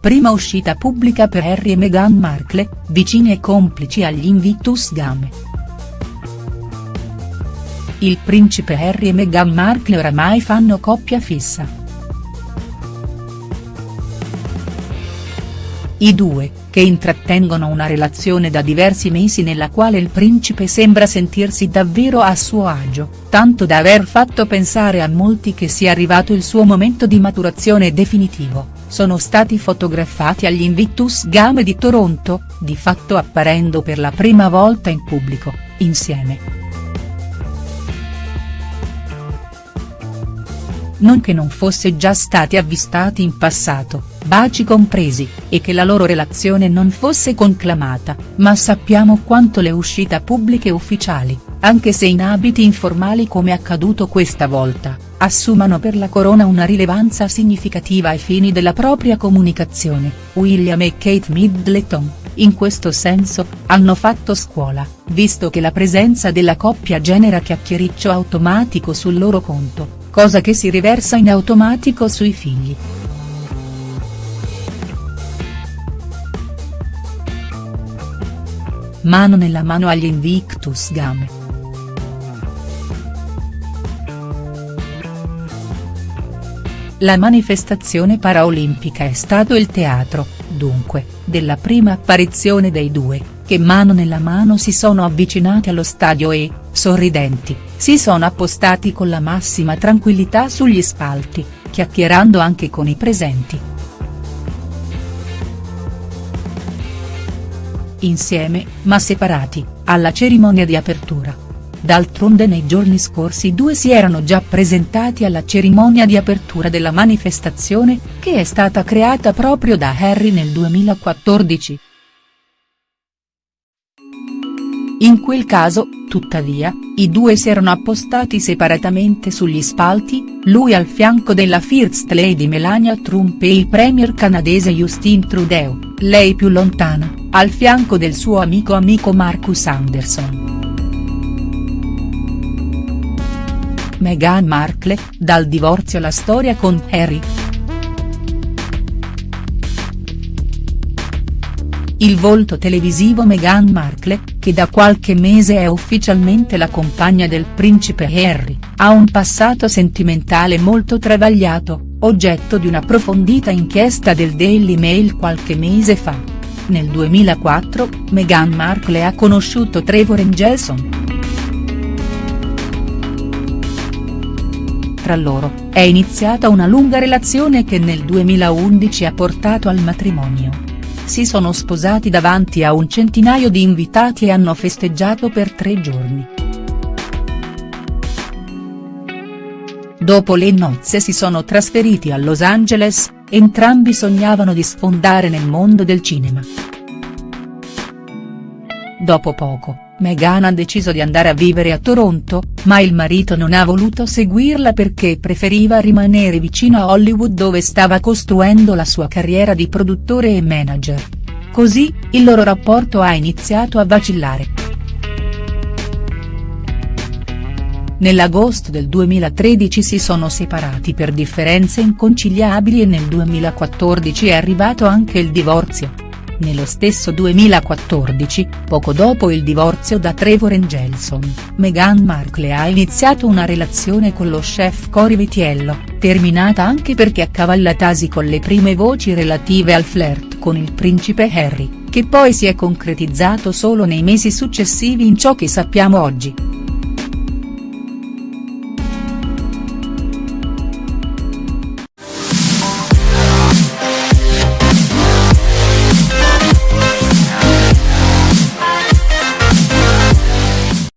prima uscita pubblica per Harry e Meghan Markle, vicini e complici agli Invictus Game. Il principe Harry e Meghan Markle oramai fanno coppia fissa. I due, che intrattengono una relazione da diversi mesi nella quale il principe sembra sentirsi davvero a suo agio, tanto da aver fatto pensare a molti che sia arrivato il suo momento di maturazione definitivo, sono stati fotografati agli Invictus Game di Toronto, di fatto apparendo per la prima volta in pubblico, insieme. non che non fosse già stati avvistati in passato, baci compresi, e che la loro relazione non fosse conclamata, ma sappiamo quanto le uscite pubbliche ufficiali, anche se in abiti informali come accaduto questa volta, assumano per la corona una rilevanza significativa ai fini della propria comunicazione, William e Kate Middleton, in questo senso, hanno fatto scuola, visto che la presenza della coppia genera chiacchiericcio automatico sul loro conto, cosa che si riversa in automatico sui figli. Mano nella mano agli Invictus Game. La manifestazione paraolimpica è stato il teatro, dunque, della prima apparizione dei due, che mano nella mano si sono avvicinati allo stadio e, sorridenti, si sono appostati con la massima tranquillità sugli spalti, chiacchierando anche con i presenti. Insieme, ma separati, alla cerimonia di apertura. D'altronde nei giorni scorsi due si erano già presentati alla cerimonia di apertura della manifestazione, che è stata creata proprio da Harry nel 2014. In quel caso, tuttavia, i due si erano appostati separatamente sugli spalti, lui al fianco della First Lady Melania Trump e il premier canadese Justin Trudeau, lei più lontana, al fianco del suo amico amico Marcus Anderson. Meghan Markle, dal divorzio alla storia con Harry. Il volto televisivo Meghan Markle, che da qualche mese è ufficialmente la compagna del principe Harry, ha un passato sentimentale molto travagliato, oggetto di un'approfondita inchiesta del Daily Mail qualche mese fa. Nel 2004, Meghan Markle ha conosciuto Trevor Engelson. Tra loro, è iniziata una lunga relazione che nel 2011 ha portato al matrimonio. Si sono sposati davanti a un centinaio di invitati e hanno festeggiato per tre giorni. Dopo le nozze si sono trasferiti a Los Angeles, entrambi sognavano di sfondare nel mondo del cinema. Dopo poco, Meghan ha deciso di andare a vivere a Toronto, ma il marito non ha voluto seguirla perché preferiva rimanere vicino a Hollywood dove stava costruendo la sua carriera di produttore e manager. Così, il loro rapporto ha iniziato a vacillare. Nell'agosto del 2013 si sono separati per differenze inconciliabili e nel 2014 è arrivato anche il divorzio. Nello stesso 2014, poco dopo il divorzio da Trevor Engelson, Meghan Markle ha iniziato una relazione con lo chef Cory Vitiello, terminata anche perché accavallatasi con le prime voci relative al flirt con il principe Harry, che poi si è concretizzato solo nei mesi successivi in ciò che sappiamo oggi.